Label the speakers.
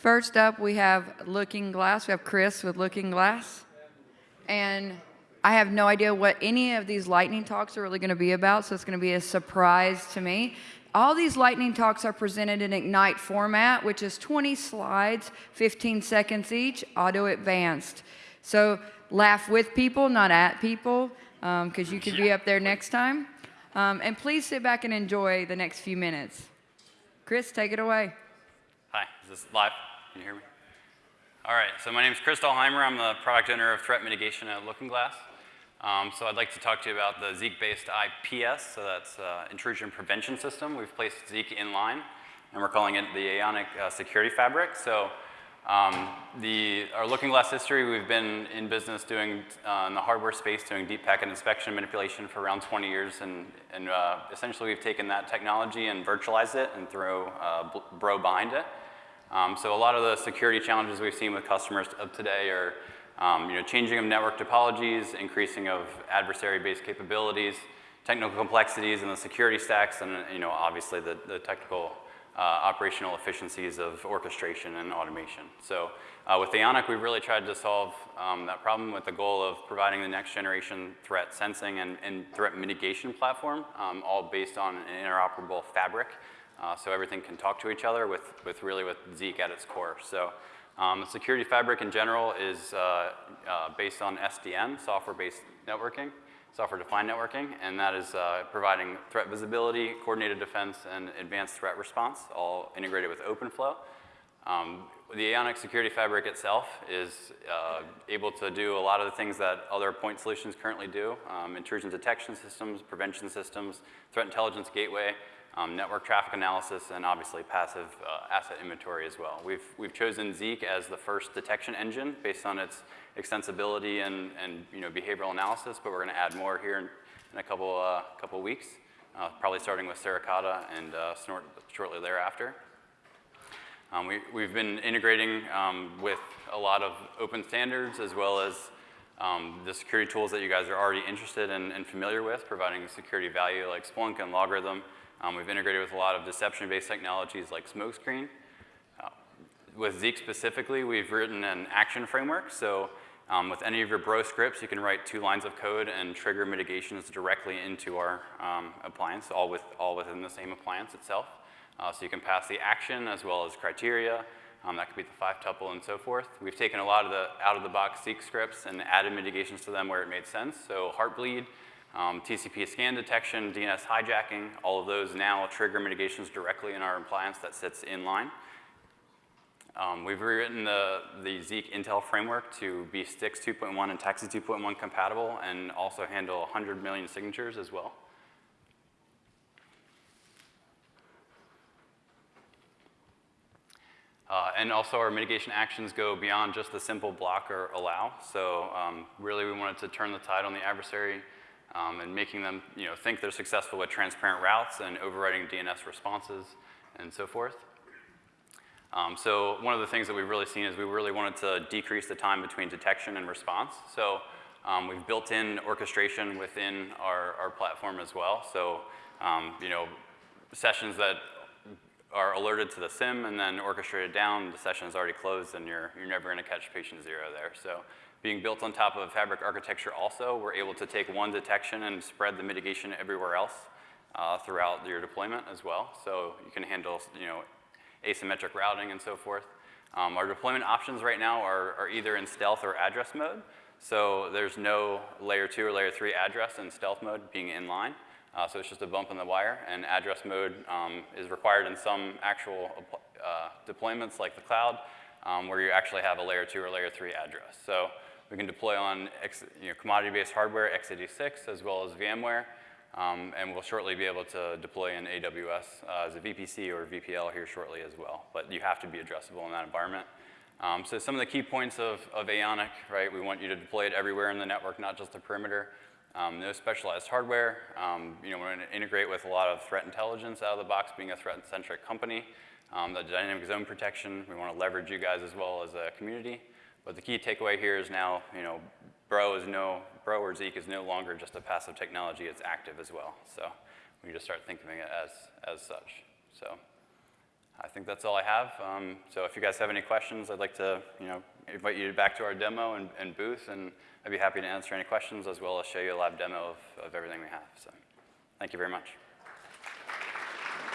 Speaker 1: First up, we have Looking Glass. We have Chris with Looking Glass. And I have no idea what any of these lightning talks are really going to be about, so it's going to be a surprise to me. All these lightning talks are presented in Ignite format, which is 20 slides, 15 seconds each, auto advanced. So laugh with people, not at people, because um, you could be up there next time. Um, and please sit back and enjoy the next few minutes. Chris, take it away.
Speaker 2: Hi, is this live? Can you hear me? All right, so my name is Chris Dahlheimer. I'm the product owner of threat mitigation at Looking Glass. Um, so I'd like to talk to you about the Zeek-based IPS, so that's uh, intrusion prevention system. We've placed Zeek in line, and we're calling it the Aeonik uh, Security Fabric. So um, the, our Looking Glass history, we've been in business doing, uh, in the hardware space, doing deep packet inspection manipulation for around 20 years, and, and uh, essentially we've taken that technology and virtualized it and throw uh, Bro behind it. Um, so a lot of the security challenges we've seen with customers of today are um, you know, changing of network topologies, increasing of adversary-based capabilities, technical complexities in the security stacks, and you know, obviously the, the technical uh, operational efficiencies of orchestration and automation. So uh, with Aeonik, we've really tried to solve um, that problem with the goal of providing the next generation threat sensing and, and threat mitigation platform, um, all based on an interoperable fabric. Uh, so everything can talk to each other with, with really with Zeek at its core. So um, the security fabric in general is uh, uh, based on SDN, software-based networking, software-defined networking, and that is uh, providing threat visibility, coordinated defense, and advanced threat response, all integrated with OpenFlow. Um, the Aeonik Security Fabric itself is uh, able to do a lot of the things that other point solutions currently do, um, intrusion detection systems, prevention systems, threat intelligence gateway, um, network traffic analysis, and obviously passive uh, asset inventory as well. We've, we've chosen Zeek as the first detection engine based on its extensibility and, and you know, behavioral analysis, but we're going to add more here in, in a couple, uh, couple weeks, uh, probably starting with Suricata and uh, Snort shortly thereafter. Um, we, we've been integrating um, with a lot of open standards as well as um, the security tools that you guys are already interested in and familiar with, providing security value like Splunk and LogRhythm, um, we've integrated with a lot of deception-based technologies like Smokescreen. Uh, with Zeek specifically, we've written an action framework. So um, with any of your bro scripts, you can write two lines of code and trigger mitigations directly into our um, appliance, all, with, all within the same appliance itself. Uh, so you can pass the action as well as criteria. Um, that could be the five tuple and so forth. We've taken a lot of the out-of-the-box Zeek scripts and added mitigations to them where it made sense. So Heartbleed um, TCP scan detection, DNS hijacking, all of those now trigger mitigations directly in our appliance that sits in line. Um, we've rewritten the, the Zeek Intel framework to be STIX 2.1 and TAXII 2.1 compatible and also handle 100 million signatures as well. Uh, and also our mitigation actions go beyond just the simple block or allow. So um, really we wanted to turn the tide on the adversary um, and making them you know, think they're successful with transparent routes and overriding DNS responses and so forth. Um, so one of the things that we've really seen is we really wanted to decrease the time between detection and response. So um, we've built in orchestration within our, our platform as well. So um, you know, sessions that are alerted to the SIEM and then orchestrated down, the session is already closed and you're, you're never gonna catch patient zero there. So being built on top of Fabric architecture also, we're able to take one detection and spread the mitigation everywhere else uh, throughout your deployment as well. So you can handle, you know, asymmetric routing and so forth. Um, our deployment options right now are, are either in stealth or address mode. So there's no layer two or layer three address in stealth mode being in line. Uh, so it's just a bump in the wire, and address mode um, is required in some actual uh, deployments like the cloud, um, where you actually have a layer two or layer three address. So we can deploy on you know, commodity-based hardware, x86, as well as VMware. Um, and we'll shortly be able to deploy in AWS uh, as a VPC or VPL here shortly as well. But you have to be addressable in that environment. Um, so some of the key points of, of Aeonik, right? We want you to deploy it everywhere in the network, not just the perimeter. Um, no specialized hardware. Um, you know, we're going to integrate with a lot of threat intelligence out of the box, being a threat-centric company. Um, the dynamic zone protection, we want to leverage you guys as well as a community. But the key takeaway here is now, you know, Bro is no, Bro or Zeek is no longer just a passive technology, it's active as well. So we need to start thinking of it as, as such. So I think that's all I have. Um, so if you guys have any questions, I'd like to, you know, invite you back to our demo and, and booth, and I'd be happy to answer any questions as well as show you a live demo of, of everything we have. So thank you very much.